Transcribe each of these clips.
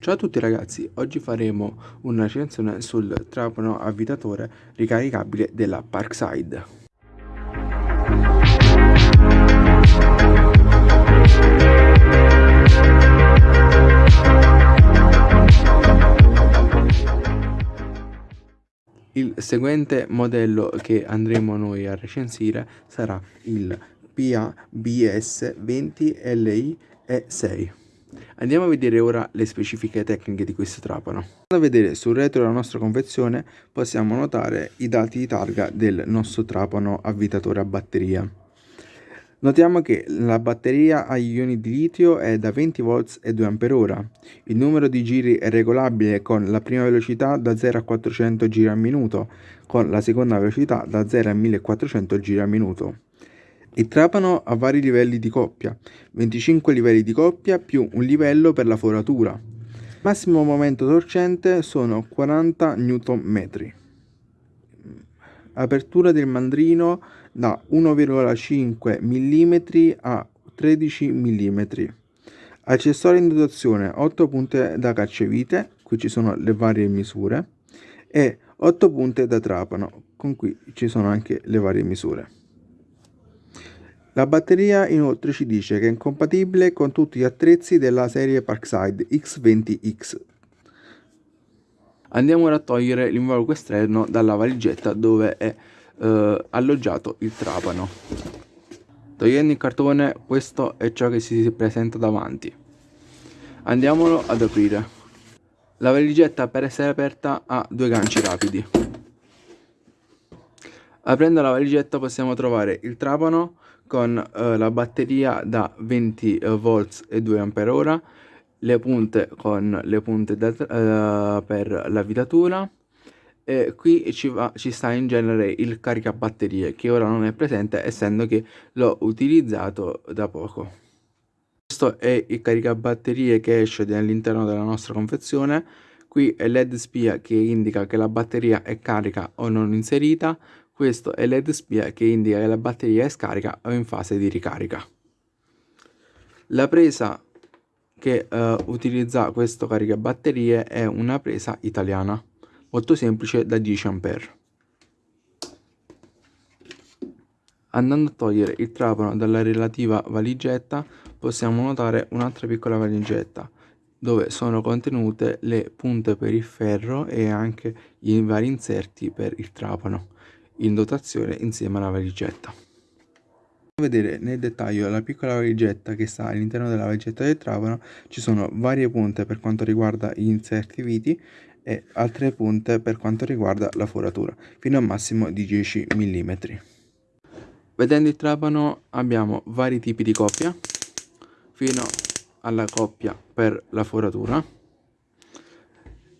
Ciao a tutti ragazzi, oggi faremo una recensione sul trapano avvitatore ricaricabile della Parkside. Il seguente modello che andremo noi a recensire sarà il PABS 20 LI E6. Andiamo a vedere ora le specifiche tecniche di questo trapano. Andando a vedere sul retro della nostra confezione possiamo notare i dati di targa del nostro trapano avvitatore a batteria. Notiamo che la batteria a ioni di litio è da 20 volts e 2 Ah. Il numero di giri è regolabile con la prima velocità da 0 a 400 giri al minuto, con la seconda velocità da 0 a 1400 giri al minuto. Il trapano ha vari livelli di coppia, 25 livelli di coppia più un livello per la foratura. Massimo momento torcente sono 40 Nm. Apertura del mandrino da 1,5 mm a 13 mm. Accessori in dotazione 8 punte da cacciavite, qui ci sono le varie misure, e 8 punte da trapano, con cui ci sono anche le varie misure. La batteria inoltre ci dice che è compatibile con tutti gli attrezzi della serie Parkside X20X. Andiamo ora a togliere l'involucro esterno dalla valigetta dove è eh, alloggiato il trapano. Togliendo il cartone questo è ciò che si presenta davanti. Andiamolo ad aprire. La valigetta per essere aperta ha due ganci rapidi. Aprendo la valigetta possiamo trovare il trapano con eh, la batteria da 20 eh, volts e 2 ampere ora, le punte con le punte da, eh, per l'avvitatura e qui ci, va, ci sta in genere il caricabatterie che ora non è presente essendo che l'ho utilizzato da poco. Questo è il caricabatterie che esce all'interno della nostra confezione. Qui è led spia che indica che la batteria è carica o non inserita questo è l'ed spia che indica che la batteria è scarica o in fase di ricarica. La presa che uh, utilizza questo caricabatterie è una presa italiana, molto semplice da 10 A. Andando a togliere il trapano dalla relativa valigetta possiamo notare un'altra piccola valigetta dove sono contenute le punte per il ferro e anche i vari inserti per il trapano in dotazione insieme alla valigetta. vedere nel dettaglio la piccola valigetta che sta all'interno della valigetta del trapano ci sono varie punte per quanto riguarda gli inserti viti e altre punte per quanto riguarda la foratura fino a un massimo di 10 mm vedendo il trapano abbiamo vari tipi di coppia fino alla coppia per la foratura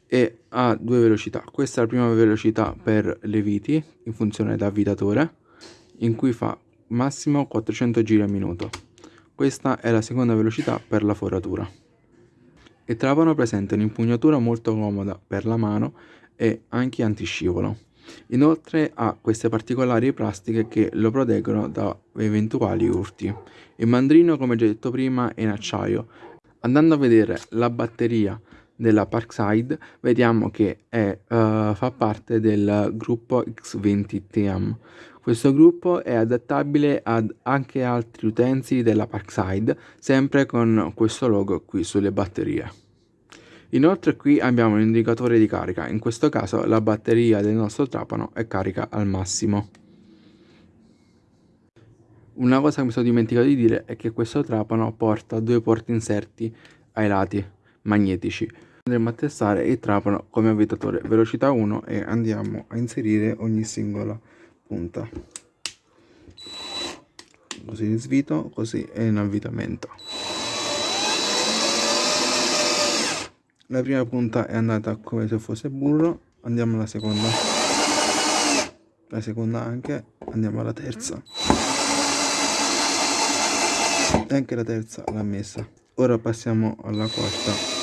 e ha due velocità questa è la prima velocità per le viti in funzione da avvitatore in cui fa massimo 400 giri al minuto questa è la seconda velocità per la foratura il trapano presenta un'impugnatura molto comoda per la mano e anche antiscivolo Inoltre ha queste particolari plastiche che lo proteggono da eventuali urti. Il mandrino, come già detto prima, è in acciaio. Andando a vedere la batteria della Parkside vediamo che è, uh, fa parte del gruppo X20 TM. Questo gruppo è adattabile ad anche altri utensili della Parkside, sempre con questo logo qui sulle batterie. Inoltre qui abbiamo un indicatore di carica, in questo caso la batteria del nostro trapano è carica al massimo. Una cosa che mi sono dimenticato di dire è che questo trapano porta due porti inserti ai lati magnetici andremo a testare il trapano come avvitatore velocità 1 e andiamo a inserire ogni singola punta. Così svito così è in avvitamento. La prima punta è andata come se fosse burro andiamo alla seconda. La seconda anche andiamo alla terza. E anche la terza l'ha messa. Ora passiamo alla quarta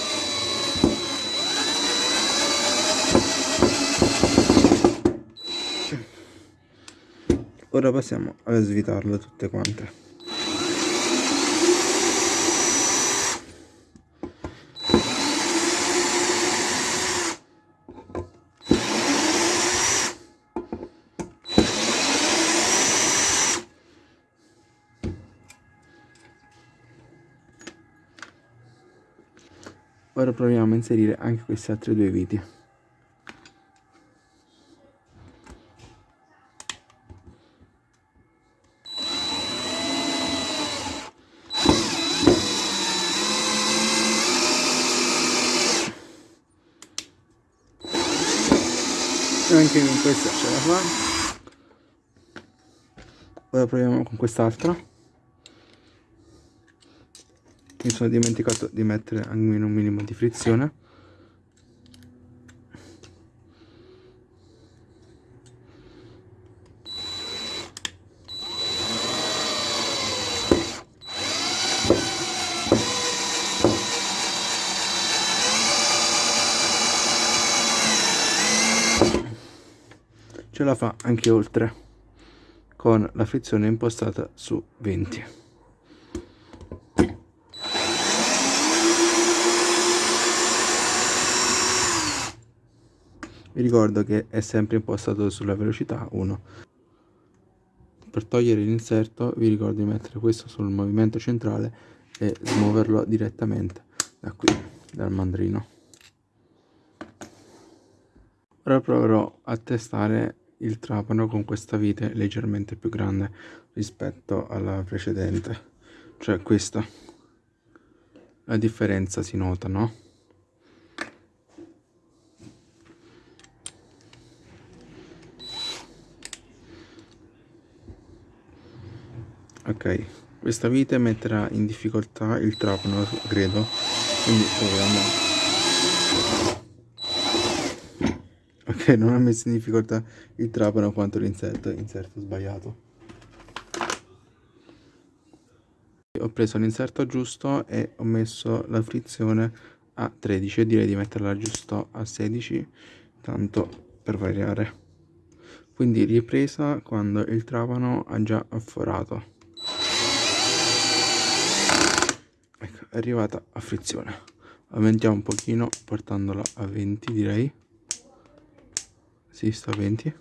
ora passiamo a svitarle tutte quante Ora proviamo a inserire anche queste altre due viti. Anche con questa ce la fa ora proviamo con quest'altra. Mi sono dimenticato di mettere almeno un minimo di frizione ce la fa anche oltre con la frizione impostata su 20 vi ricordo che è sempre impostato sulla velocità 1 per togliere l'inserto vi ricordo di mettere questo sul movimento centrale e smuoverlo direttamente da qui dal mandrino. Ora proverò a testare il trapano con questa vite leggermente più grande rispetto alla precedente. Cioè questa. La differenza si nota no? Ok questa vite metterà in difficoltà il trapano credo. Quindi proviamo ok non ha messo in difficoltà il trapano quanto l'inserto inserto sbagliato. Ho preso l'inserto giusto e ho messo la frizione a 13 e direi di metterla giusto a 16 tanto per variare. Quindi ripresa quando il trapano ha già afforato. Ecco è arrivata a frizione. Aumentiamo un pochino portandola a 20 direi si sta a 20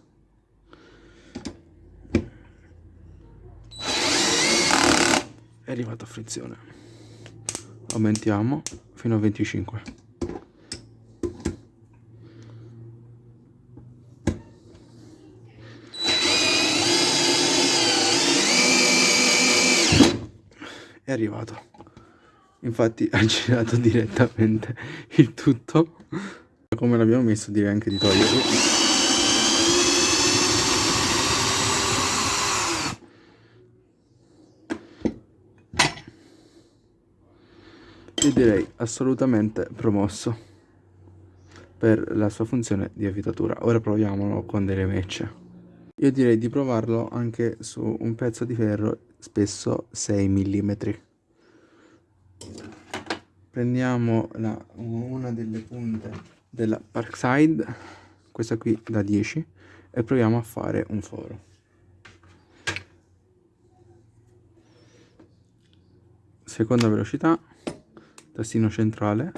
è arrivato a frizione. Aumentiamo fino a 25 è arrivato infatti ha girato direttamente il tutto. Come l'abbiamo messo direi anche di toglierlo io direi assolutamente promosso per la sua funzione di avvitatura. Ora proviamolo con delle mecce. Io direi di provarlo anche su un pezzo di ferro spesso 6 mm prendiamo la, una delle punte della Parkside questa qui da 10 e proviamo a fare un foro. Seconda velocità tastino centrale.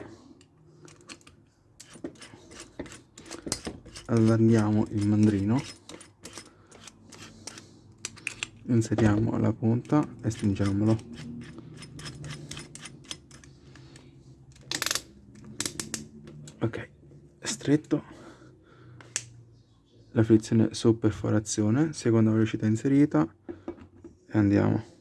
Allarghiamo il mandrino. Inseriamo la punta e stringiamolo. Ok stretto. La frizione su perforazione seconda velocità inserita. E andiamo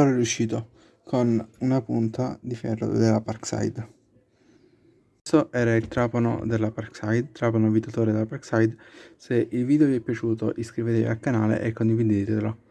è riuscito con una punta di ferro della Parkside. Questo era il trapano della Parkside, trapano abitatore della Parkside. Se il video vi è piaciuto iscrivetevi al canale e condividetelo.